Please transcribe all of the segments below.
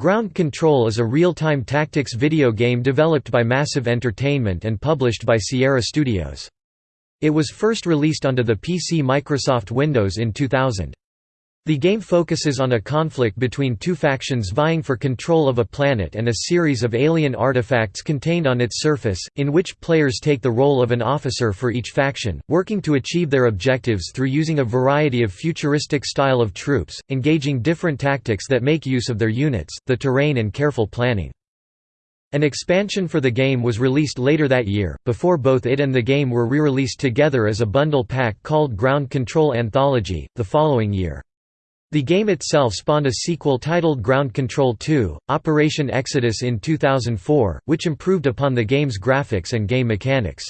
Ground Control is a real-time tactics video game developed by Massive Entertainment and published by Sierra Studios. It was first released onto the PC Microsoft Windows in 2000. The game focuses on a conflict between two factions vying for control of a planet and a series of alien artifacts contained on its surface, in which players take the role of an officer for each faction, working to achieve their objectives through using a variety of futuristic style of troops, engaging different tactics that make use of their units, the terrain and careful planning. An expansion for the game was released later that year, before both it and the game were re-released together as a bundle pack called Ground Control Anthology, the following year. The game itself spawned a sequel titled Ground Control 2, Operation Exodus in 2004, which improved upon the game's graphics and game mechanics.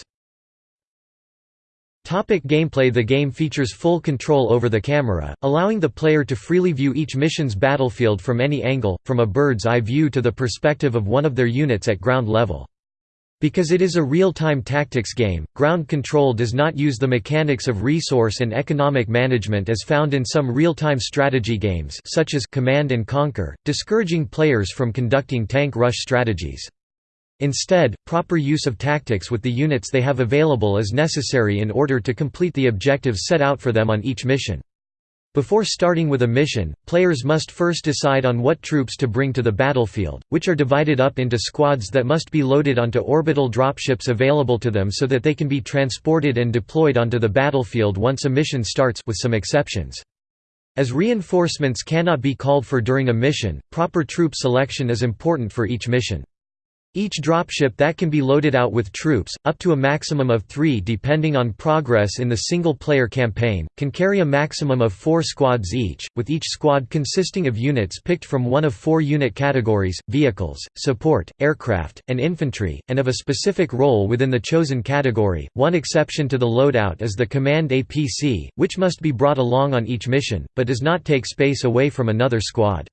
Topic gameplay The game features full control over the camera, allowing the player to freely view each mission's battlefield from any angle, from a bird's eye view to the perspective of one of their units at ground level. Because it is a real-time tactics game, ground control does not use the mechanics of resource and economic management as found in some real-time strategy games such as Command & Conquer, discouraging players from conducting tank rush strategies. Instead, proper use of tactics with the units they have available is necessary in order to complete the objectives set out for them on each mission. Before starting with a mission, players must first decide on what troops to bring to the battlefield, which are divided up into squads that must be loaded onto orbital dropships available to them so that they can be transported and deployed onto the battlefield once a mission starts with some exceptions. As reinforcements cannot be called for during a mission, proper troop selection is important for each mission. Each dropship that can be loaded out with troops, up to a maximum of three depending on progress in the single-player campaign, can carry a maximum of four squads each, with each squad consisting of units picked from one of four unit categories, vehicles, support, aircraft, and infantry, and of a specific role within the chosen category. One exception to the loadout is the Command APC, which must be brought along on each mission, but does not take space away from another squad.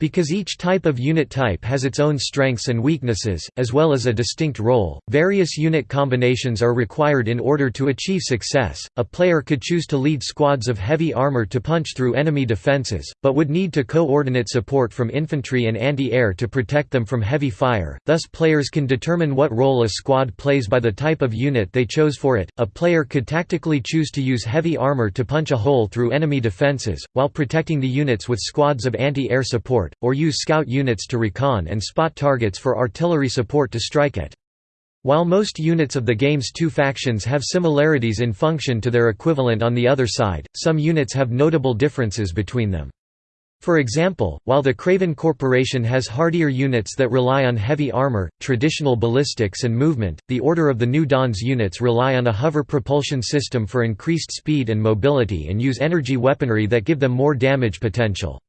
Because each type of unit type has its own strengths and weaknesses, as well as a distinct role, various unit combinations are required in order to achieve success. A player could choose to lead squads of heavy armor to punch through enemy defenses, but would need to coordinate support from infantry and anti-air to protect them from heavy fire. Thus players can determine what role a squad plays by the type of unit they chose for it. A player could tactically choose to use heavy armor to punch a hole through enemy defenses, while protecting the units with squads of anti-air support support, or use scout units to recon and spot targets for artillery support to strike at. While most units of the game's two factions have similarities in function to their equivalent on the other side, some units have notable differences between them. For example, while the Craven Corporation has hardier units that rely on heavy armor, traditional ballistics and movement, the Order of the New Dawn's units rely on a hover propulsion system for increased speed and mobility and use energy weaponry that give them more damage potential.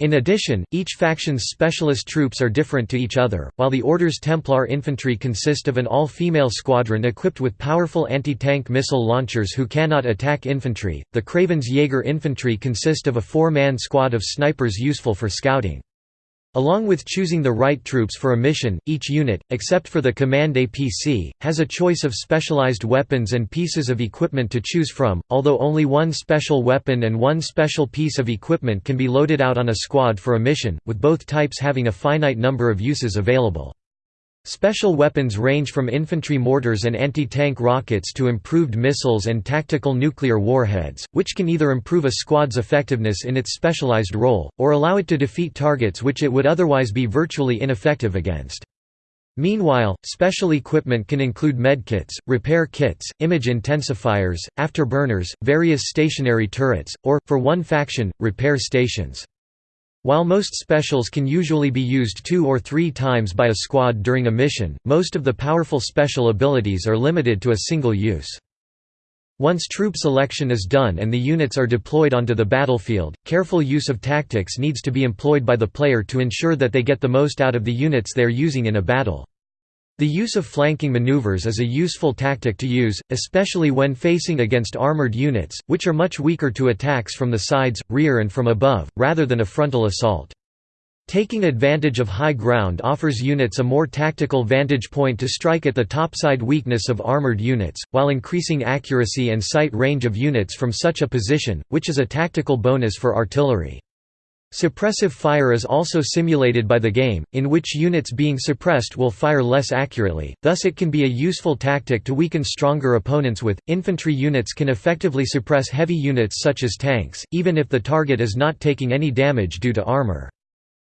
In addition, each faction's specialist troops are different to each other. While the Order's Templar infantry consist of an all female squadron equipped with powerful anti tank missile launchers who cannot attack infantry, the Craven's Jaeger infantry consist of a four man squad of snipers useful for scouting. Along with choosing the right troops for a mission, each unit, except for the Command APC, has a choice of specialized weapons and pieces of equipment to choose from, although only one special weapon and one special piece of equipment can be loaded out on a squad for a mission, with both types having a finite number of uses available. Special weapons range from infantry mortars and anti-tank rockets to improved missiles and tactical nuclear warheads, which can either improve a squad's effectiveness in its specialized role, or allow it to defeat targets which it would otherwise be virtually ineffective against. Meanwhile, special equipment can include medkits, repair kits, image intensifiers, afterburners, various stationary turrets, or, for one faction, repair stations. While most specials can usually be used two or three times by a squad during a mission, most of the powerful special abilities are limited to a single use. Once troop selection is done and the units are deployed onto the battlefield, careful use of tactics needs to be employed by the player to ensure that they get the most out of the units they are using in a battle. The use of flanking maneuvers is a useful tactic to use, especially when facing against armored units, which are much weaker to attacks from the sides, rear and from above, rather than a frontal assault. Taking advantage of high ground offers units a more tactical vantage point to strike at the topside weakness of armored units, while increasing accuracy and sight range of units from such a position, which is a tactical bonus for artillery. Suppressive fire is also simulated by the game, in which units being suppressed will fire less accurately, thus it can be a useful tactic to weaken stronger opponents with. Infantry units can effectively suppress heavy units such as tanks, even if the target is not taking any damage due to armor.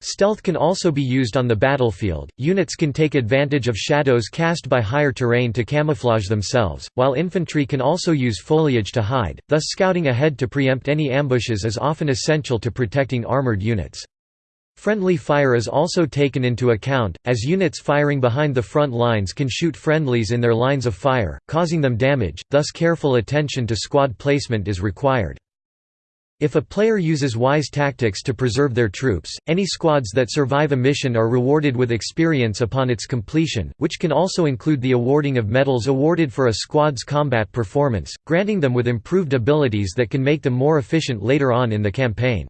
Stealth can also be used on the battlefield. Units can take advantage of shadows cast by higher terrain to camouflage themselves, while infantry can also use foliage to hide, thus scouting ahead to preempt any ambushes is often essential to protecting armored units. Friendly fire is also taken into account, as units firing behind the front lines can shoot friendlies in their lines of fire, causing them damage, thus careful attention to squad placement is required. If a player uses wise tactics to preserve their troops, any squads that survive a mission are rewarded with experience upon its completion, which can also include the awarding of medals awarded for a squad's combat performance, granting them with improved abilities that can make them more efficient later on in the campaign.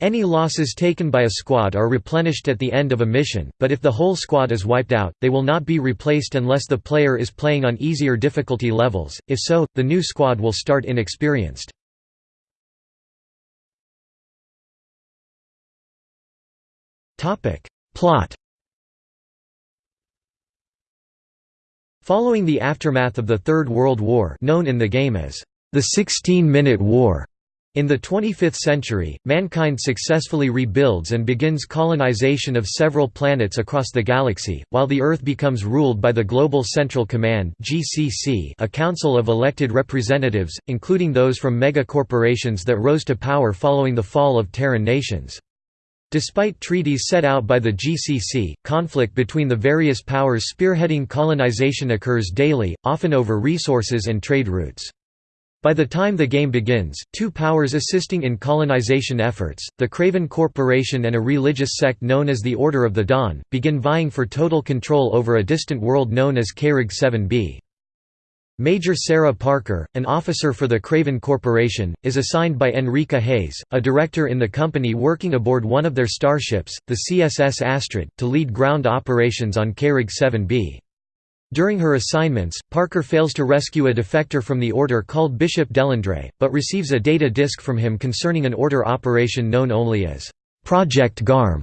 Any losses taken by a squad are replenished at the end of a mission, but if the whole squad is wiped out, they will not be replaced unless the player is playing on easier difficulty levels, if so, the new squad will start inexperienced. Plot Following the aftermath of the Third World War known in the game as the Sixteen-Minute War, in the 25th century, mankind successfully rebuilds and begins colonization of several planets across the galaxy, while the Earth becomes ruled by the Global Central Command a council of elected representatives, including those from mega-corporations that rose to power following the fall of Terran nations. Despite treaties set out by the GCC, conflict between the various powers spearheading colonization occurs daily, often over resources and trade routes. By the time the game begins, two powers assisting in colonization efforts, the Craven Corporation and a religious sect known as the Order of the Dawn, begin vying for total control over a distant world known as Krig 7b. Major Sarah Parker, an officer for the Craven Corporation, is assigned by Enrica Hayes, a director in the company working aboard one of their starships, the CSS Astrid, to lead ground operations on Krig 7b. During her assignments, Parker fails to rescue a defector from the Order called Bishop Delandre, but receives a data disk from him concerning an Order operation known only as Project Garm.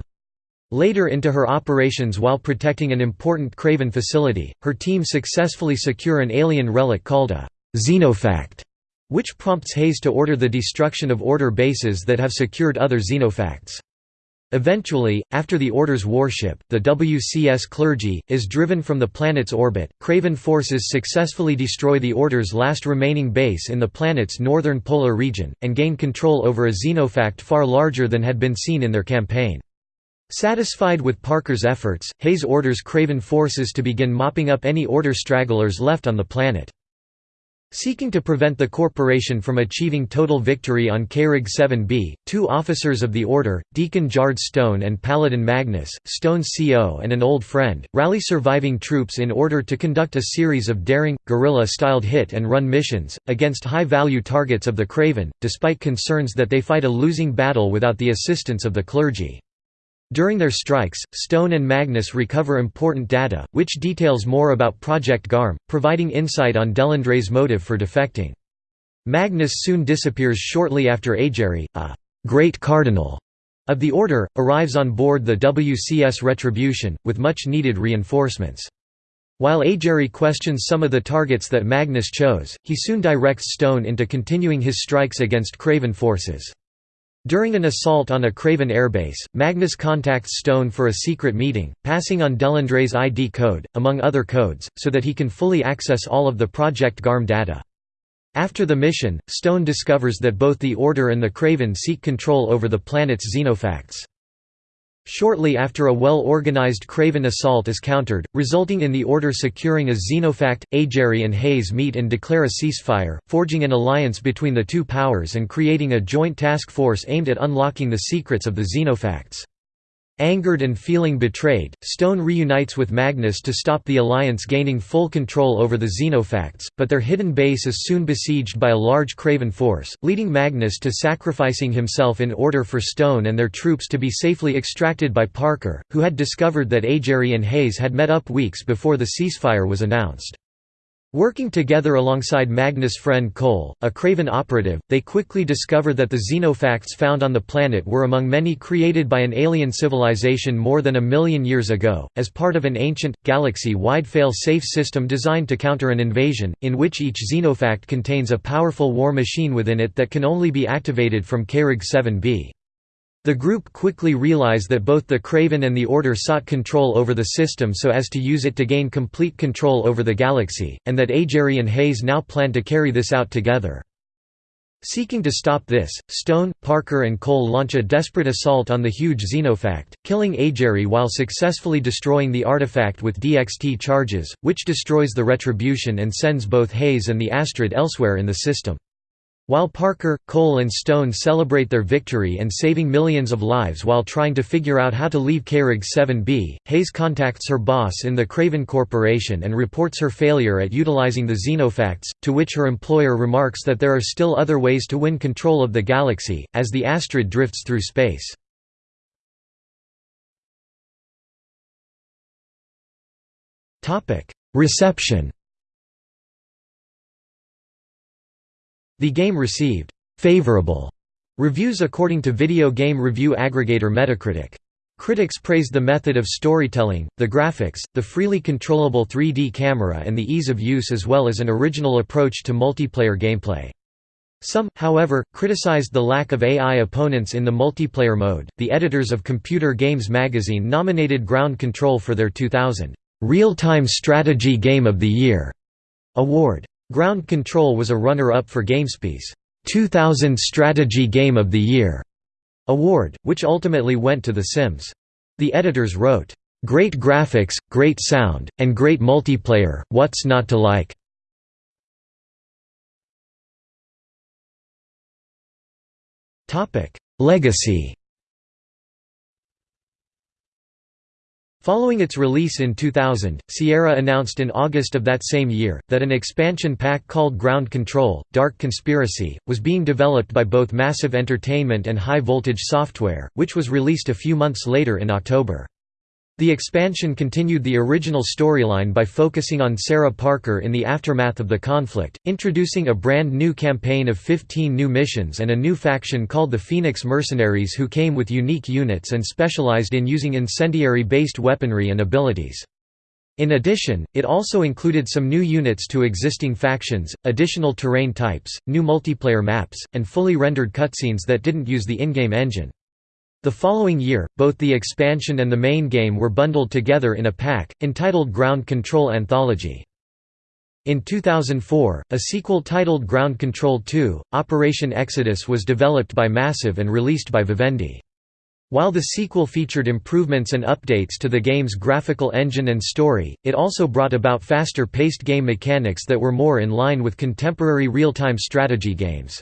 Later into her operations while protecting an important Craven facility, her team successfully secure an alien relic called a «xenofact», which prompts Hayes to order the destruction of Order bases that have secured other xenofacts. Eventually, after the Order's warship, the WCS Clergy, is driven from the planet's orbit, Craven forces successfully destroy the Order's last remaining base in the planet's northern polar region, and gain control over a xenofact far larger than had been seen in their campaign. Satisfied with Parker's efforts, Hayes orders Craven forces to begin mopping up any Order stragglers left on the planet. Seeking to prevent the corporation from achieving total victory on Krig 7b, two officers of the Order, Deacon Jard Stone and Paladin Magnus, Stone's CO and an old friend, rally surviving troops in order to conduct a series of daring, guerrilla-styled hit-and-run missions, against high-value targets of the Craven, despite concerns that they fight a losing battle without the assistance of the clergy. During their strikes, Stone and Magnus recover important data, which details more about Project GARM, providing insight on Delandre's motive for defecting. Magnus soon disappears shortly after Ajeri, a «great cardinal» of the Order, arrives on board the WCS Retribution, with much-needed reinforcements. While Ajeri questions some of the targets that Magnus chose, he soon directs Stone into continuing his strikes against Craven forces. During an assault on a Craven airbase, Magnus contacts Stone for a secret meeting, passing on Delandre's ID code, among other codes, so that he can fully access all of the Project GARM data. After the mission, Stone discovers that both the Order and the Craven seek control over the planet's xenofacts. Shortly after a well-organized Craven assault is countered, resulting in the Order securing a Xenofact, Ajeri and Hayes meet and declare a ceasefire, forging an alliance between the two powers and creating a joint task force aimed at unlocking the secrets of the Xenofacts. Angered and feeling betrayed, Stone reunites with Magnus to stop the Alliance gaining full control over the Xenofacts, but their hidden base is soon besieged by a large Craven force, leading Magnus to sacrificing himself in order for Stone and their troops to be safely extracted by Parker, who had discovered that Ajeri and Hayes had met up weeks before the ceasefire was announced. Working together alongside Magnus' friend Cole, a Craven operative, they quickly discover that the xenofacts found on the planet were among many created by an alien civilization more than a million years ago, as part of an ancient, galaxy-wide fail-safe system designed to counter an invasion, in which each xenofact contains a powerful war machine within it that can only be activated from Krig 7b. The group quickly realize that both the Craven and the Order sought control over the system so as to use it to gain complete control over the galaxy, and that Ajeri and Hayes now plan to carry this out together. Seeking to stop this, Stone, Parker and Cole launch a desperate assault on the huge Xenofact, killing Ajeri while successfully destroying the artifact with DXT charges, which destroys the Retribution and sends both Hayes and the Astrid elsewhere in the system. While Parker, Cole and Stone celebrate their victory and saving millions of lives while trying to figure out how to leave Krig 7b, Hayes contacts her boss in the Craven Corporation and reports her failure at utilizing the Xenofacts, to which her employer remarks that there are still other ways to win control of the galaxy, as the Astrid drifts through space. Reception The game received «favorable» reviews according to video game review aggregator Metacritic. Critics praised the method of storytelling, the graphics, the freely controllable 3D camera and the ease of use as well as an original approach to multiplayer gameplay. Some, however, criticized the lack of AI opponents in the multiplayer mode. The editors of Computer Games magazine nominated Ground Control for their 2000 Real-Time Strategy Game of the Year award. Ground Control was a runner-up for GameSpy's 2000 Strategy Game of the Year award, which ultimately went to The Sims. The editors wrote, "...great graphics, great sound, and great multiplayer, what's not to like?" Legacy Following its release in 2000, Sierra announced in August of that same year, that an expansion pack called Ground Control, Dark Conspiracy, was being developed by both Massive Entertainment and High Voltage Software, which was released a few months later in October. The expansion continued the original storyline by focusing on Sarah Parker in the aftermath of the conflict, introducing a brand new campaign of 15 new missions and a new faction called the Phoenix Mercenaries who came with unique units and specialized in using incendiary-based weaponry and abilities. In addition, it also included some new units to existing factions, additional terrain types, new multiplayer maps, and fully rendered cutscenes that didn't use the in-game engine. The following year, both the expansion and the main game were bundled together in a pack, entitled Ground Control Anthology. In 2004, a sequel titled Ground Control 2, Operation Exodus was developed by Massive and released by Vivendi. While the sequel featured improvements and updates to the game's graphical engine and story, it also brought about faster-paced game mechanics that were more in line with contemporary real-time strategy games.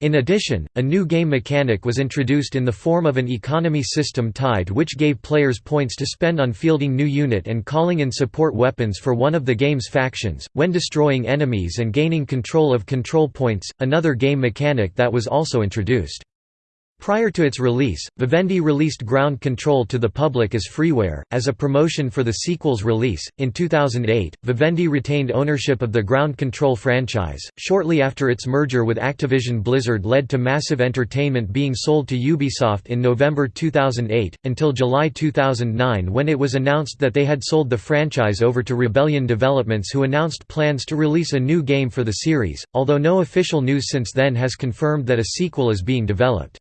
In addition, a new game mechanic was introduced in the form of an economy system tied which gave players points to spend on fielding new unit and calling in support weapons for one of the game's factions, when destroying enemies and gaining control of control points, another game mechanic that was also introduced. Prior to its release, Vivendi released Ground Control to the public as freeware, as a promotion for the sequel's release. In 2008, Vivendi retained ownership of the Ground Control franchise. Shortly after its merger with Activision Blizzard led to Massive Entertainment being sold to Ubisoft in November 2008, until July 2009 when it was announced that they had sold the franchise over to Rebellion Developments, who announced plans to release a new game for the series, although no official news since then has confirmed that a sequel is being developed.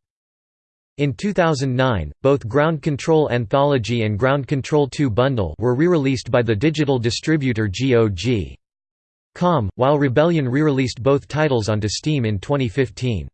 In 2009, both Ground Control Anthology and Ground Control 2 Bundle were re-released by the digital distributor GOG. Com, while Rebellion re-released both titles onto Steam in 2015.